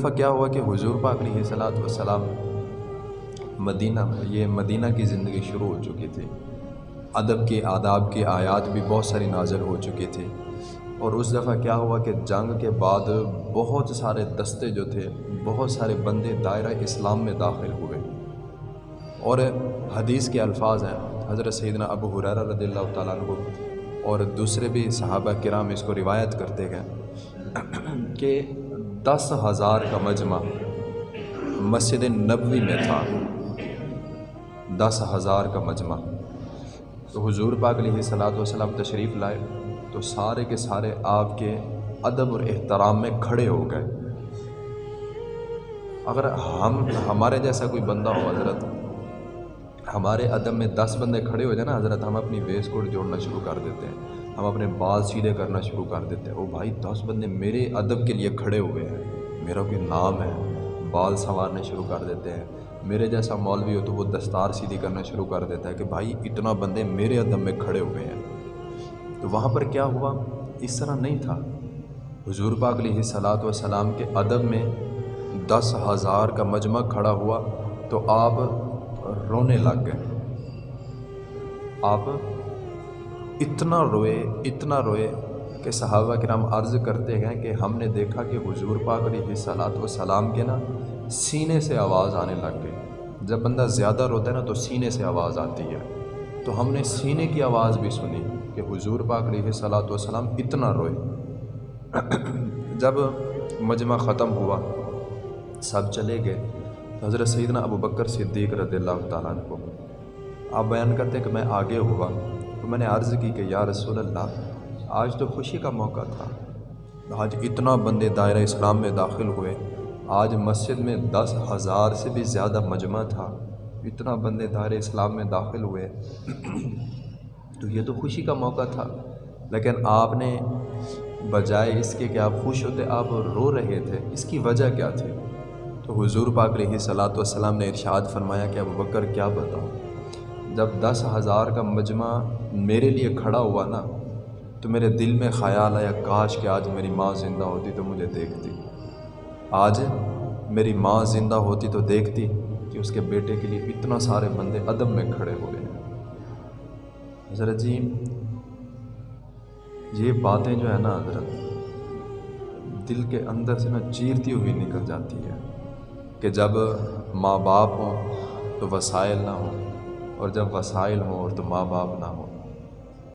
دفعہ کیا ہوا کہ حضور پاک علیہ صلاحت وسلام مدینہ یہ مدینہ کی زندگی شروع ہو چکی تھی۔ ادب کے، آداب کی آیات بھی بہت ساری نازل ہو چکی تھی۔ اور اس دفعہ کیا ہوا کہ جنگ کے بعد بہت سارے دستے جو تھے، بہت سارے بندے دائرہ اسلام میں داخل ہوئے۔ اور حدیث کے الفاظ ہیں، حضرت سیدنا ابو حرارہ رضی اللہ تعالیٰ عنہ اور دوسرے بھی صحابہ کرام اس کو روایت کرتے گئے کہ دس ہزار کا مجمع مسجد نبوی میں تھا۔ دس ہزار کا مجمع۔ تو حضور پاک علیہ صلاۃ وسلم تشریف لائے تو سارے کے سارے آپ کے ادب اور احترام میں کھڑے ہو گئے۔ اگر ہم، ہمارے جیسا کوئی بندہ ہو حضرت ہمارے ادب میں دس بندے کھڑے ہو جائیں نا، حضرت، ہم اپنی ویس کوٹ جوڑنا شروع کر دیتے ہیں۔ ہم اپنے بال سیدھے کرنا شروع کر دیتے ہیں۔ او بھائی، دس بندے میرے ادب کے لیے کھڑے ہوئے ہیں۔ میرا کوئی نام ہے۔ بال سنوارنے شروع کر دیتے ہیں۔ میرے جیسا مولوی ہو تو وہ دستار سیدھی کرنا شروع کر دیتا ہے کہ بھائی، اتنا بندے میرے ادب میں کھڑے ہوئے ہیں۔ تو وہاں پر کیا ہوا؟ اس طرح نہیں تھا۔ حضور پاک علیہ صلاۃ وسلام کے ادب میں دس ہزار کا مجمع کھڑا ہوا۔ تو آپ رونے لگ گئے۔ آپ اتنا روئے اتنا روئے کہ صحابہ کرام عرض کرتے گئے کہ ہم نے دیکھا کہ حضور پاک علیہ صلاۃ وسلام کے نا سینے سے آواز آنے لگ گئی۔ جب بندہ زیادہ روتا ہے نا تو سینے سے آواز آتی ہے۔ تو ہم نے سینے کی آواز بھی سنی کہ حضور پاک علیہ صلاۃ وسلام اتنا روئے۔ جب مجمع ختم ہوا، سب چلے گئے۔ تو حضرت سیدنا ابو بکر صدیق رضی اللہ تعالیٰ عنہ کو۔ آپ بیان کرتے ہیں کہ میں آگے ہوا تو میں نے عرض کی کہ یا رسول اللہ، آج تو خوشی کا موقع تھا۔ آج اتنا بندے دائرہ اسلام میں داخل ہوئے، آج مسجد میں دس ہزار سے بھی زیادہ مجمع تھا۔ اتنا بندے دائرہ اسلام میں داخل ہوئے۔ تو یہ تو خوشی کا موقع تھا۔ لیکن آپ نے بجائے اس کے کہ آپ خوش ہوتے، آپ رو رہے تھے۔ اس کی وجہ کیا تھی؟ تو حضور پاک علیہ صلاۃ والسلام نے ارشاد فرمایا کہ ابو بکر کیا بتاؤں؟ جب دس ہزار کا مجمع میرے لیے کھڑا ہوا نا، تو میرے دل میں خیال آیا، کاش کہ آج میری ماں زندہ ہوتی تو مجھے دیکھتی۔ آج میری ماں زندہ ہوتی تو دیکھتی کہ اس کے بیٹے کے لیے اتنا سارے بندے ادب میں کھڑے ہوئے ہیں۔ حضرت جی یہ باتیں جو ہے نا حضرت، دل کے اندر سے نا چیرتی ہوئی نکل جاتی ہے۔ کہ جب ماں باپ ہوں تو وسائل نہ ہوں اور جب وسائل ہوں اور تو ماں باپ نہ ہوں۔